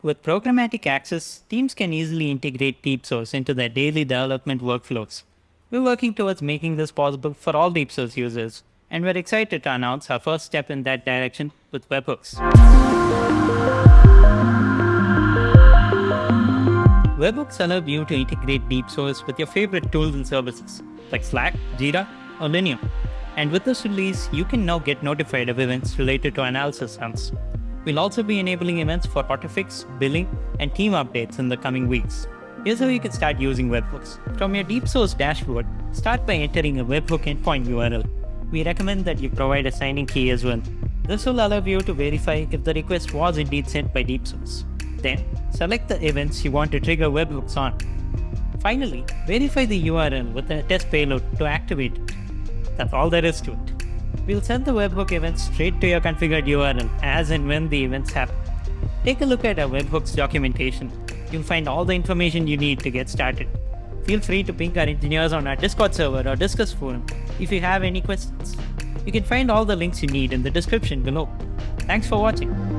With programmatic access, teams can easily integrate DeepSource into their daily development workflows. We're working towards making this possible for all DeepSource users, and we're excited to announce our first step in that direction with webhooks. Webhooks allow you to integrate DeepSource with your favorite tools and services like Slack, Jira, or Linear. And with this release, you can now get notified of events related to analysis runs. We'll also be enabling events for Autofix, billing, and team updates in the coming weeks. Here's how you can start using webhooks. From your DeepSource dashboard, start by entering a webhook endpoint URL. We recommend that you provide a signing key as well. This will allow you to verify if the request was indeed sent by DeepSource. Then, select the events you want to trigger webhooks on. Finally, verify the URL with a test payload to activate it. That's all there is to it. We'll send the webhook event straight to your configured URL as and when the events happen. Take a look at our webhooks documentation. You'll find all the information you need to get started. Feel free to ping our engineers on our Discord server or Discuss forum if you have any questions. You can find all the links you need in the description below. Thanks for watching.